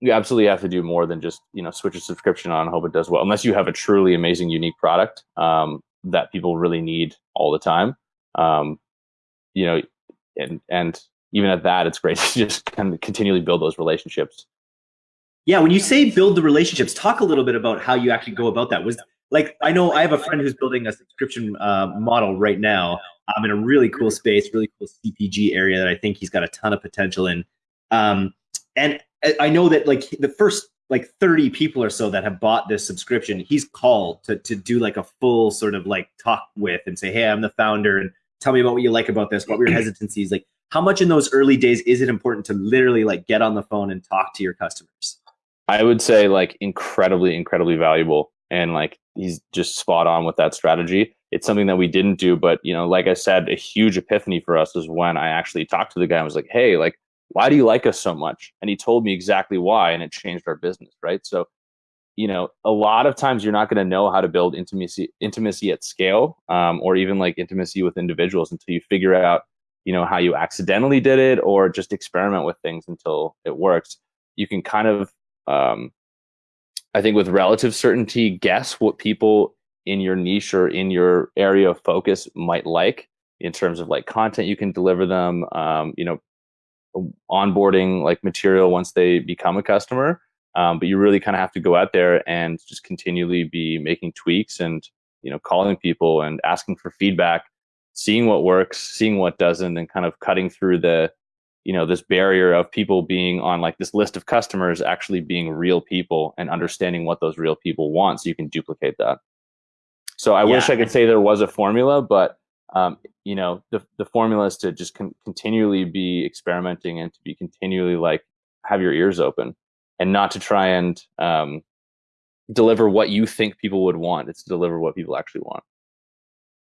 you absolutely have to do more than just, you know, switch a subscription on and hope it does well, unless you have a truly amazing, unique product, um, that people really need all the time um, you know, and and even at that, it's great to just kind of continually build those relationships. Yeah, when you say build the relationships, talk a little bit about how you actually go about that. Was like I know I have a friend who's building a subscription uh, model right now. I'm in a really cool space, really cool CPG area that I think he's got a ton of potential in. Um, and I know that like the first like 30 people or so that have bought this subscription, he's called to to do like a full sort of like talk with and say, hey, I'm the founder and tell me about what you like about this, what were your hesitancies? Like how much in those early days is it important to literally like get on the phone and talk to your customers? I would say like incredibly, incredibly valuable. And like he's just spot on with that strategy. It's something that we didn't do, but you know, like I said, a huge epiphany for us is when I actually talked to the guy and was like, "Hey, like, why do you like us so much?" And he told me exactly why, and it changed our business, right? So, you know, a lot of times you're not going to know how to build intimacy, intimacy at scale, um, or even like intimacy with individuals until you figure out, you know, how you accidentally did it, or just experiment with things until it works. You can kind of um, I think with relative certainty, guess what people in your niche or in your area of focus might like in terms of like content you can deliver them, um, you know, onboarding like material once they become a customer. Um, but you really kind of have to go out there and just continually be making tweaks and you know calling people and asking for feedback, seeing what works, seeing what doesn't, and kind of cutting through the you know this barrier of people being on like this list of customers actually being real people and understanding what those real people want so you can duplicate that so i yeah. wish i could say there was a formula but um, you know the, the formula is to just con- continually be experimenting and to be continually like have your ears open and not to try and um, deliver what you think people would want it's to deliver what people actually want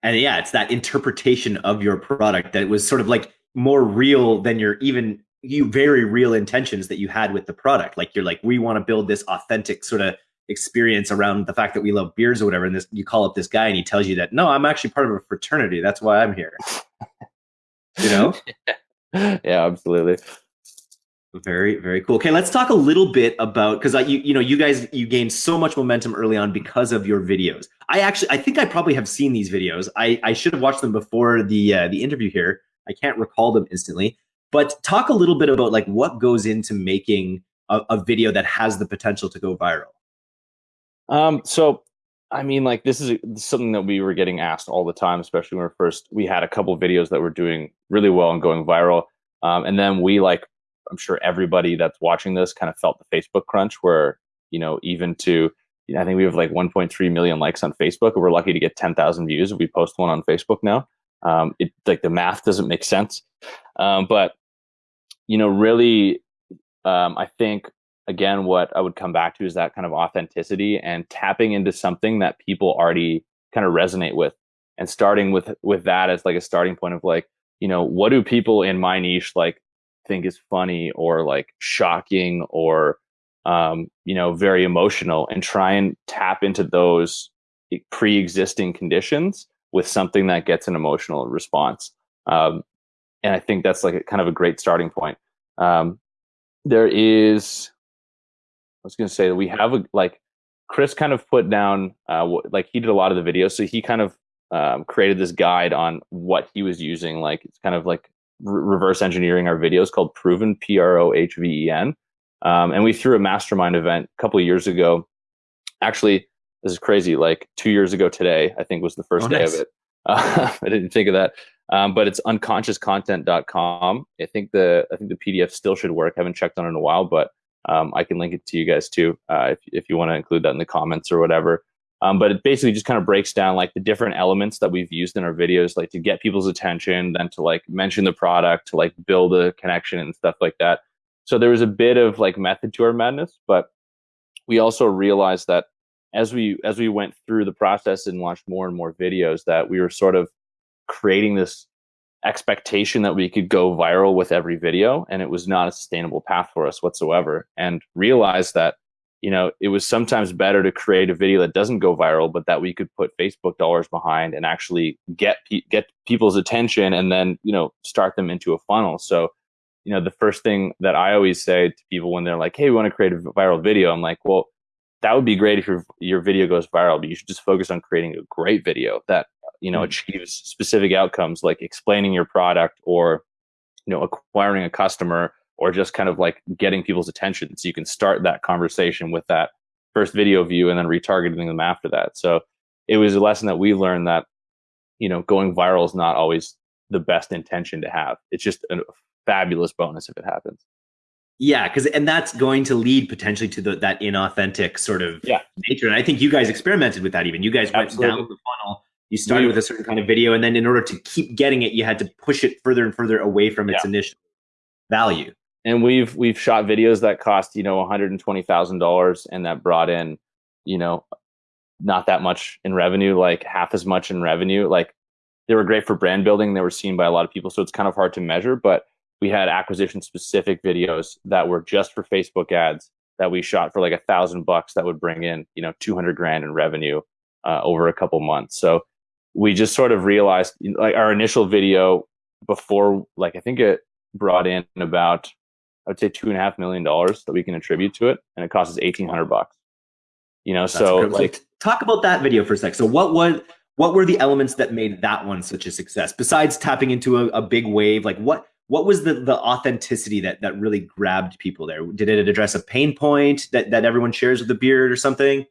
and yeah it's that interpretation of your product that was sort of like more real than your even you very real intentions that you had with the product. Like you're like, we want to build this authentic sort of experience around the fact that we love beers or whatever. And this you call up this guy and he tells you that no, I'm actually part of a fraternity. That's why I'm here. you know? yeah, absolutely. Very, very cool. Okay, let's talk a little bit about because you, you know, you guys you gained so much momentum early on because of your videos. I actually, I think I probably have seen these videos. I, I should have watched them before the uh, the interview here, I can't recall them instantly. But talk a little bit about like what goes into making a, a video that has the potential to go viral. Um, so I mean, like this is something that we were getting asked all the time, especially when we first we had a couple videos that were doing really well and going viral. Um, and then we like, I'm sure everybody that's watching this kind of felt the Facebook crunch, where you know even to you know, I think we have like 1.3 million likes on Facebook, we're lucky to get 10,000 views if we post one on Facebook now. Um, it like the math doesn't make sense, um, but you know, really, um, I think again, what I would come back to is that kind of authenticity and tapping into something that people already kind of resonate with, and starting with with that as like a starting point of like, you know, what do people in my niche like think is funny or like shocking or um, you know very emotional, and try and tap into those pre-existing conditions with something that gets an emotional response. Um, and I think that's like a, kind of a great starting point. Um, there is, I was going to say that we have a, like, Chris kind of put down, uh, like he did a lot of the videos. So he kind of um, created this guide on what he was using. Like it's kind of like reverse engineering our videos called Proven, P R O H V E N. Um, and we threw a mastermind event a couple years ago. Actually, this is crazy. Like two years ago today, I think was the first oh, day nice. of it. Uh, I didn't think of that. Um, but it's unconsciouscontent.com. I think the I think the PDF still should work. I haven't checked on it in a while, but um, I can link it to you guys too uh, if if you want to include that in the comments or whatever. Um, but it basically just kind of breaks down like the different elements that we've used in our videos, like to get people's attention, then to like mention the product, to like build a connection and stuff like that. So there was a bit of like method to our madness, but we also realized that as we as we went through the process and launched more and more videos that we were sort of creating this expectation that we could go viral with every video and it was not a sustainable path for us whatsoever and realized that you know it was sometimes better to create a video that doesn't go viral but that we could put facebook dollars behind and actually get pe- get people's attention and then you know start them into a funnel so you know the first thing that i always say to people when they're like hey we want to create a viral video i'm like well that would be great if your your video goes viral, but you should just focus on creating a great video that you know, mm. achieves specific outcomes like explaining your product or, you know, acquiring a customer or just kind of like getting people's attention. So you can start that conversation with that first video view and then retargeting them after that. So it was a lesson that we learned that, you know, going viral is not always the best intention to have. It's just a fabulous bonus if it happens. Yeah, because and that's going to lead potentially to the, that inauthentic sort of yeah. nature. And I think you guys experimented with that. Even you guys went Absolutely. down the funnel. You started with a certain kind of video, and then in order to keep getting it, you had to push it further and further away from its yeah. initial value. And we've we've shot videos that cost you know one hundred and twenty thousand dollars, and that brought in you know not that much in revenue, like half as much in revenue. Like they were great for brand building. They were seen by a lot of people, so it's kind of hard to measure, but we had acquisition specific videos that were just for Facebook ads that we shot for like a thousand bucks that would bring in, you know, 200 grand in revenue uh, over a couple months. So we just sort of realized like our initial video before, like, I think it brought in about, I would say two and a half million dollars that we can attribute to it. And it costs us 1800 bucks, you know, That's so like, talk about that video for a sec. So what was, what were the elements that made that one such a success besides tapping into a, a big wave? Like what, what was the the authenticity that that really grabbed people there? Did it address a pain point that that everyone shares with the beard or something?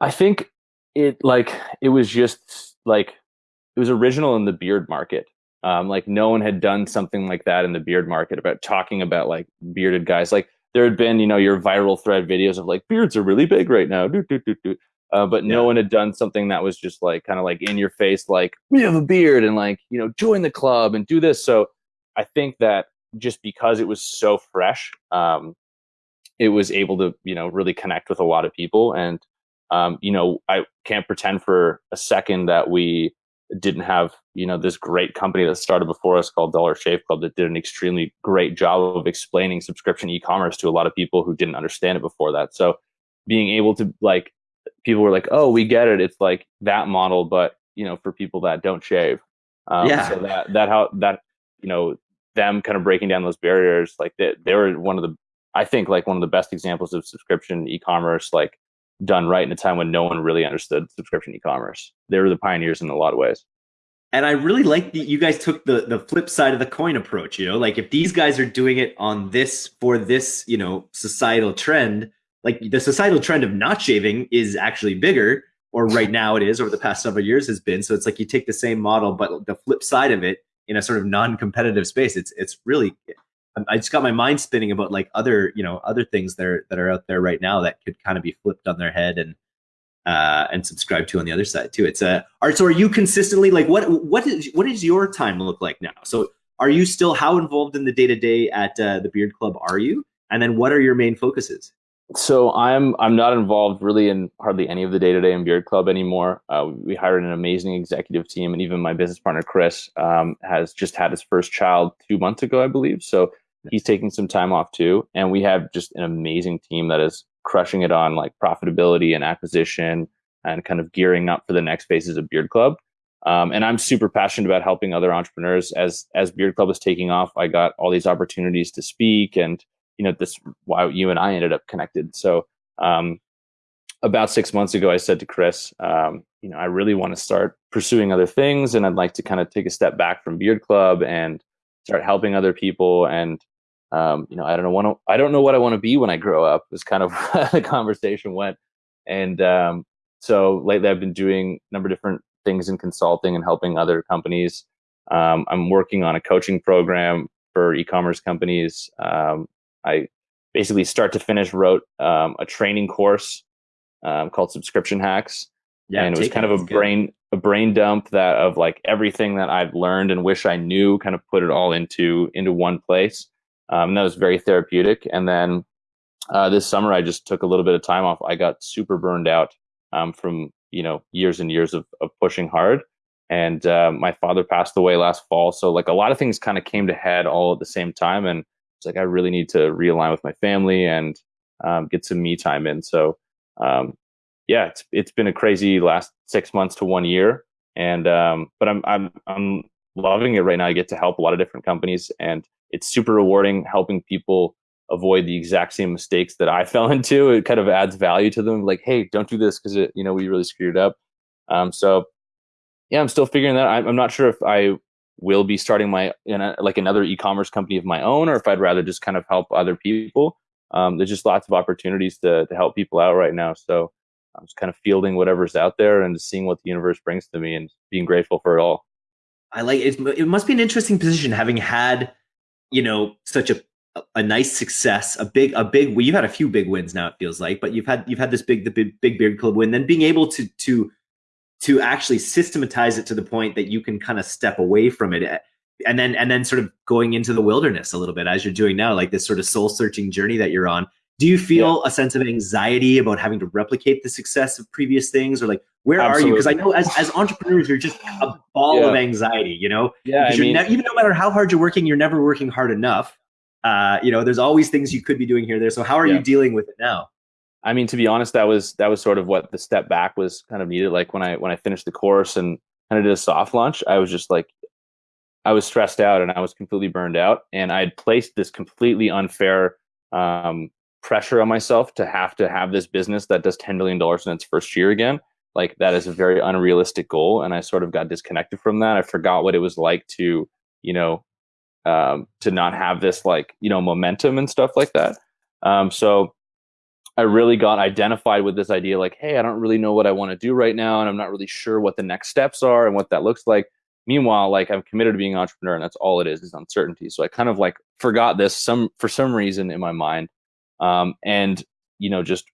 I think it like it was just like it was original in the beard market. Um, like no one had done something like that in the beard market about talking about like bearded guys. Like there had been, you know, your viral thread videos of like beards are really big right now. Do, do, do, do. Uh, but yeah. no one had done something that was just like kind of like in your face, like we have a beard and like you know join the club and do this. So I think that just because it was so fresh, um, it was able to, you know, really connect with a lot of people. And, um, you know, I can't pretend for a second that we didn't have, you know, this great company that started before us called Dollar Shave Club that did an extremely great job of explaining subscription e-commerce to a lot of people who didn't understand it before that. So being able to like, people were like, oh, we get it. It's like that model, but you know, for people that don't shave. Um, yeah. So that, that how that, you know, them kind of breaking down those barriers, like they, they were one of the, I think like one of the best examples of subscription e-commerce, like done right in a time when no one really understood subscription e-commerce. They were the pioneers in a lot of ways. And I really like that you guys took the the flip side of the coin approach. You know, like if these guys are doing it on this for this, you know, societal trend, like the societal trend of not shaving is actually bigger, or right now it is, over the past several years has been. So it's like you take the same model, but the flip side of it in a sort of non-competitive space. It's it's really I just got my mind spinning about like other you know other things that are that are out there right now that could kind of be flipped on their head and uh, and subscribe to on the other side too. It's a uh, so are you consistently like what what is what does your time look like now? So are you still how involved in the day to day at uh, the Beard Club are you? And then what are your main focuses? So I'm I'm not involved really in hardly any of the day to day in Beard Club anymore. Uh, we hired an amazing executive team, and even my business partner Chris um, has just had his first child two months ago, I believe. So he's taking some time off too, and we have just an amazing team that is crushing it on like profitability and acquisition and kind of gearing up for the next phases of Beard Club. Um, and I'm super passionate about helping other entrepreneurs. As as Beard Club is taking off, I got all these opportunities to speak and you know this why you and I ended up connected. So um, about six months ago, I said to Chris, um, you know, I really want to start pursuing other things, and I'd like to kind of take a step back from Beard Club and start helping other people. And um, you know, I don't know what I don't know what I want to be when I grow up. Was kind of the conversation went, and um, so lately I've been doing a number of different things in consulting and helping other companies. Um, I'm working on a coaching program for e-commerce companies. Um, I basically start to finish wrote um, a training course um, called Subscription Hacks. Yeah, and it was kind of a brain a brain dump that of like everything that I've learned and wish I knew, kind of put it all into into one place. Um, that was very therapeutic. And then uh, this summer, I just took a little bit of time off. I got super burned out um, from you know years and years of, of pushing hard. And uh, my father passed away last fall, so like a lot of things kind of came to head all at the same time. And it's like I really need to realign with my family and um, get some me time in. So um, yeah, it's it's been a crazy last six months to one year, and um, but I'm I'm I'm loving it right now. I get to help a lot of different companies, and it's super rewarding helping people avoid the exact same mistakes that I fell into. It kind of adds value to them. Like, hey, don't do this because it you know we really screwed up. Um, so yeah, I'm still figuring that. I'm, I'm not sure if I will be starting my you know, like another e-commerce company of my own, or if I'd rather just kind of help other people. Um, there's just lots of opportunities to to help people out right now. So I'm just kind of fielding whatever's out there and seeing what the universe brings to me and being grateful for it all. I like it. It must be an interesting position having had, you know, such a a nice success, a big a big. Well, you've had a few big wins now. It feels like, but you've had you've had this big the big big beard club win. Then being able to to to actually systematize it to the point that you can kind of step away from it eh, and then and then sort of going into the wilderness a little bit as you're doing now like this sort of soul searching journey that you're on do you feel yeah. a sense of anxiety about having to replicate the success of previous things or like where Absolutely. are you because i know as, as entrepreneurs you're just a ball yeah. of anxiety you know yeah I mean, ne- even no matter how hard you're working you're never working hard enough uh, you know there's always things you could be doing here there so how are yeah. you dealing with it now I mean, to be honest, that was that was sort of what the step back was kind of needed. Like when I when I finished the course and kind of did a soft launch, I was just like, I was stressed out and I was completely burned out, and I had placed this completely unfair um, pressure on myself to have to have this business that does ten million dollars in its first year again. Like that is a very unrealistic goal, and I sort of got disconnected from that. I forgot what it was like to, you know, um, to not have this like you know momentum and stuff like that. Um, so I really got identified with this idea like, hey, I don't really know what I want to do right now, and I'm not really sure what the next steps are and what that looks like. Meanwhile, like I'm committed to being an entrepreneur, and that's all it is is uncertainty. So I kind of like forgot this some for some reason in my mind, um, and you know just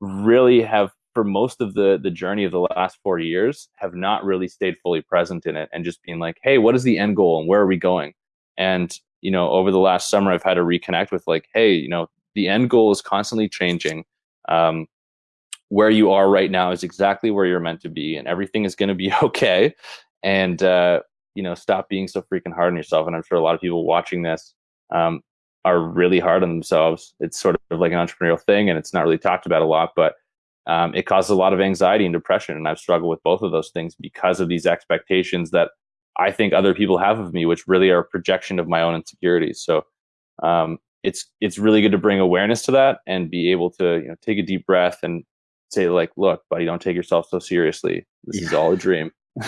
really have for most of the the journey of the last four years have not really stayed fully present in it and just being like, hey, what is the end goal and where are we going? And you know, over the last summer, I've had to reconnect with like, hey, you know, the end goal is constantly changing. Um, where you are right now is exactly where you're meant to be, and everything is going to be okay. And uh, you know, stop being so freaking hard on yourself. And I'm sure a lot of people watching this um, are really hard on themselves. It's sort of like an entrepreneurial thing, and it's not really talked about a lot, but um, it causes a lot of anxiety and depression. And I've struggled with both of those things because of these expectations that I think other people have of me, which really are a projection of my own insecurities. So um, it's it's really good to bring awareness to that and be able to you know take a deep breath and say like look buddy don't take yourself so seriously this yeah. is all a dream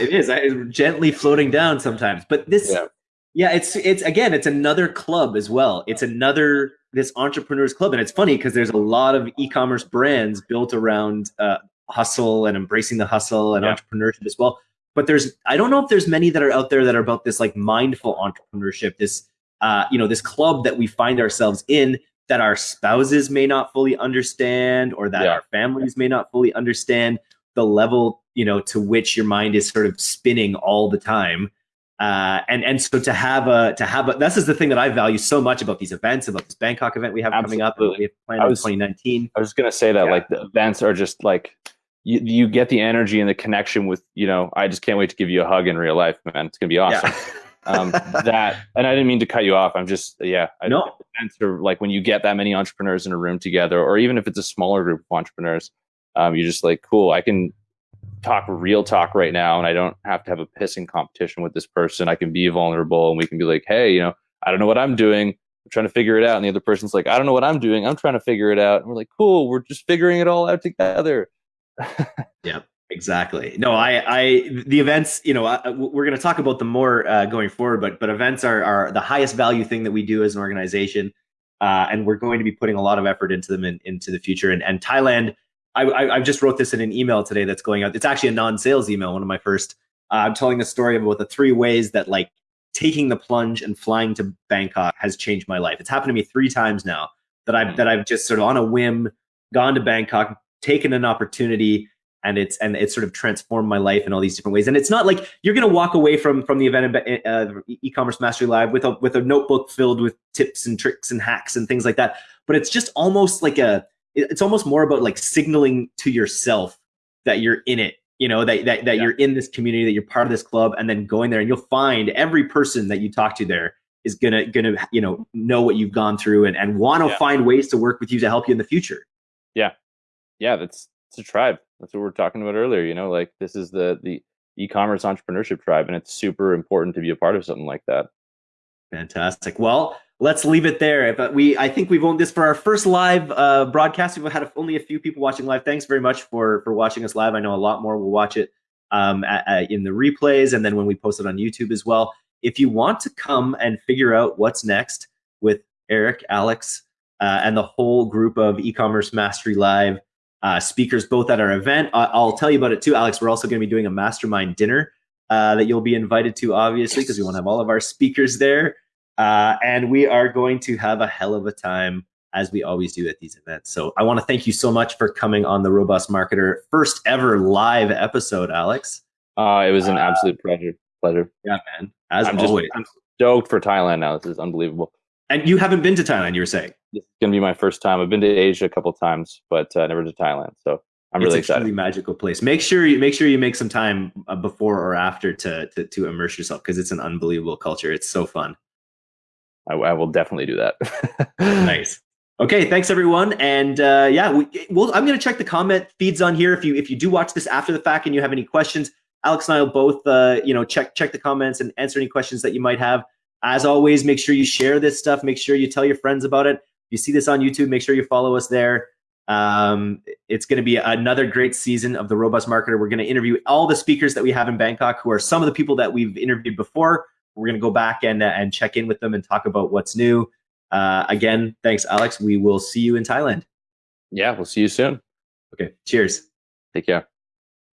it is I, gently floating down sometimes but this yeah. Yeah it's it's again it's another club as well it's another this entrepreneurs club and it's funny because there's a lot of e-commerce brands built around uh, hustle and embracing the hustle and yeah. entrepreneurship as well but there's i don't know if there's many that are out there that are about this like mindful entrepreneurship this uh, you know, this club that we find ourselves in that our spouses may not fully understand or that yeah. our families may not fully understand the level, you know, to which your mind is sort of spinning all the time. Uh, and and so to have a to have a this is the thing that I value so much about these events about this Bangkok event we have Absolutely. coming up we have planned was, in 2019. I was going to say that yeah. like the events are just like you, you get the energy and the connection with you know I just can't wait to give you a hug in real life man it's gonna be awesome. Yeah. um, that and i didn't mean to cut you off i'm just yeah I, no answer like when you get that many entrepreneurs in a room together or even if it's a smaller group of entrepreneurs um, you're just like cool i can talk real talk right now and i don't have to have a pissing competition with this person. I can be vulnerable and we can be like hey you know i don't know what i'm doing. I'm trying to figure it out. And the other person's like i don't know what i'm doing. I'm trying to figure it out. And we're like cool. We're just figuring it all out together. Yeah Exactly. No, I, I, the events, you know, I, we're going to talk about them more uh, going forward, but, but events are, are the highest value thing that we do as an organization. Uh, and we're going to be putting a lot of effort into them in, into the future. And, and Thailand, I, I, I, just wrote this in an email today that's going out. It's actually a non-sales email, one of my first. Uh, I'm telling the story about the three ways that like taking the plunge and flying to Bangkok has changed my life. It's happened to me three times now that I've, that I've just sort of on a whim gone to Bangkok, taken an opportunity and it's and it's sort of transformed my life in all these different ways. And it's not like you're going to walk away from from the event uh, e-commerce mastery live with a with a notebook filled with tips and tricks and hacks and things like that. But it's just almost like a it's almost more about like signaling to yourself that you're in it you know that that, that yeah. you're in this community that you're part of this club and then going there and you'll find every person that you talk to there is gonna gonna you know know what you've gone through and, and want to yeah. find ways to work with you to help you in the future yeah yeah that's it's a tribe that's what we are talking about earlier. You know, like this is the the e-commerce entrepreneurship tribe, and it's super important to be a part of something like that. Fantastic. Well, let's leave it there. But we, I think we've owned this for our first live uh, broadcast. We've had only a few people watching live. Thanks very much for for watching us live. I know a lot more will watch it um, at, at, in the replays and then when we post it on YouTube as well. If you want to come and figure out what's next with Eric, Alex, uh, and the whole group of e-commerce mastery live uh, speakers, both at our event, I- I'll tell you about it too, Alex. We're also going to be doing a mastermind dinner uh, that you'll be invited to, obviously, because we want to have all of our speakers there. Uh, and we are going to have a hell of a time as we always do at these events. So I want to thank you so much for coming on the Robust Marketer first ever live episode, Alex. Uh, it was an absolute pleasure. Pleasure. Yeah, man. As I'm always. Just, I'm stoked for Thailand now. This is unbelievable. And you haven't been to Thailand, you were saying? This is gonna be my first time. I've been to Asia a couple times, but uh, never to Thailand. So I'm it's really a excited. Truly magical place. Make sure you make sure you make some time uh, before or after to to, to immerse yourself because it's an unbelievable culture. It's so fun. I, I will definitely do that. nice. Okay, thanks everyone, and uh, yeah, we, we'll, I'm going to check the comment feeds on here. If you if you do watch this after the fact and you have any questions, Alex and I will both uh, you know check check the comments and answer any questions that you might have. As always, make sure you share this stuff. Make sure you tell your friends about it. If you see this on YouTube, make sure you follow us there. Um, it's going to be another great season of the Robust Marketer. We're going to interview all the speakers that we have in Bangkok, who are some of the people that we've interviewed before. We're going to go back and uh, and check in with them and talk about what's new. Uh, again, thanks, Alex. We will see you in Thailand. Yeah, we'll see you soon. Okay, cheers. Take care.